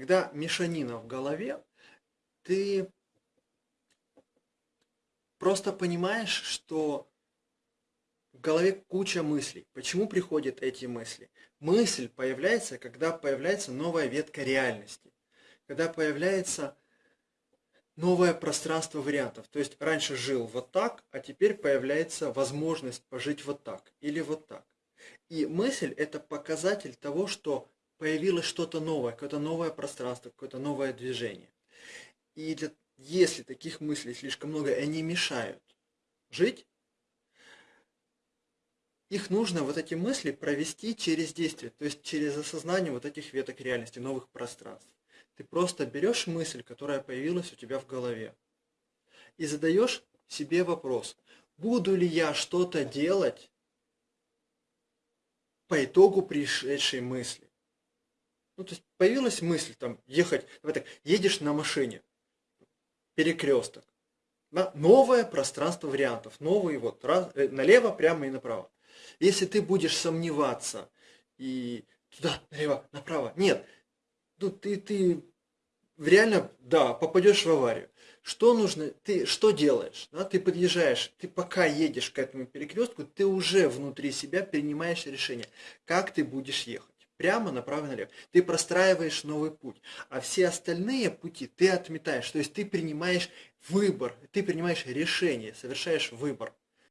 когда мешанина в голове, ты просто понимаешь, что в голове куча мыслей. Почему приходят эти мысли? Мысль появляется, когда появляется новая ветка реальности. Когда появляется новое пространство вариантов. То есть раньше жил вот так, а теперь появляется возможность пожить вот так или вот так. И мысль – это показатель того, что появилось что-то новое, какое-то новое пространство, какое-то новое движение. И для, если таких мыслей слишком много, и они мешают жить, их нужно, вот эти мысли, провести через действие, то есть через осознание вот этих веток реальности, новых пространств. Ты просто берешь мысль, которая появилась у тебя в голове, и задаешь себе вопрос, буду ли я что-то делать по итогу пришедшей мысли. Ну, то есть появилась мысль там ехать, давай так, едешь на машине, перекресток, да, новое пространство вариантов, новые вот, раз, э, налево, прямо и направо. Если ты будешь сомневаться и туда, налево, направо, нет, ну ты, ты реально, да, попадешь в аварию. Что нужно, ты что делаешь? Да? Ты подъезжаешь, ты пока едешь к этому перекрестку, ты уже внутри себя принимаешь решение, как ты будешь ехать. Прямо, направо, налево. Ты простраиваешь новый путь. А все остальные пути ты отметаешь. То есть ты принимаешь выбор, ты принимаешь решение, совершаешь выбор.